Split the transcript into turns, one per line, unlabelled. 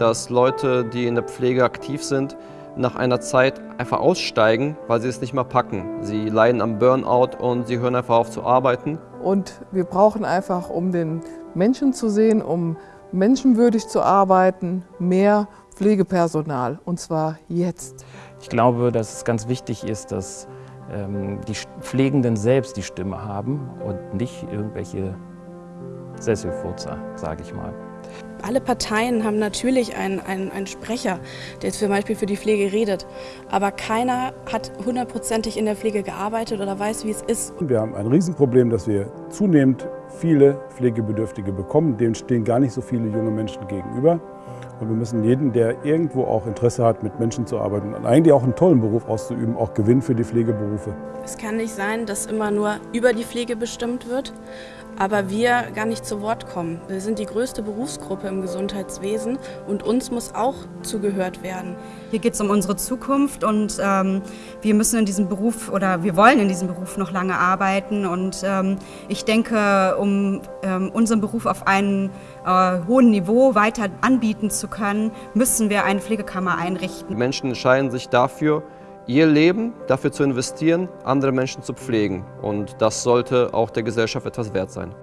dass Leute, die in der Pflege aktiv sind, nach einer Zeit einfach aussteigen, weil sie es nicht mehr packen. Sie leiden am Burnout und sie hören einfach auf zu arbeiten.
Und wir brauchen einfach, um den Menschen zu sehen, um menschenwürdig zu arbeiten, mehr Pflegepersonal und zwar jetzt.
Ich glaube, dass es ganz wichtig ist, dass ähm, die Pflegenden selbst die Stimme haben und nicht irgendwelche Sesselfurzer, sage ich mal.
Alle Parteien haben natürlich einen, einen, einen Sprecher, der zum Beispiel für die Pflege redet. Aber keiner hat hundertprozentig in der Pflege gearbeitet oder weiß, wie es ist.
Wir haben ein Riesenproblem, dass wir zunehmend viele Pflegebedürftige bekommen. Dem stehen gar nicht so viele junge Menschen gegenüber. Und wir müssen jeden, der irgendwo auch Interesse hat, mit Menschen zu arbeiten und eigentlich auch einen tollen Beruf auszuüben, auch gewinnen für die Pflegeberufe.
Es kann nicht sein, dass immer nur über die Pflege bestimmt wird, aber wir gar nicht zu Wort kommen. Wir sind die größte Berufsgruppe im Gesundheitswesen und uns muss auch zugehört werden.
Hier geht es um unsere Zukunft und ähm, wir müssen in diesem Beruf oder wir wollen in diesem Beruf noch lange arbeiten und ähm, ich denke, um ähm, unseren Beruf auf einem äh, hohen Niveau weiter anbieten zu können, müssen wir eine Pflegekammer einrichten.
Menschen entscheiden sich dafür, ihr Leben dafür zu investieren, andere Menschen zu pflegen. Und das sollte auch der Gesellschaft etwas wert sein.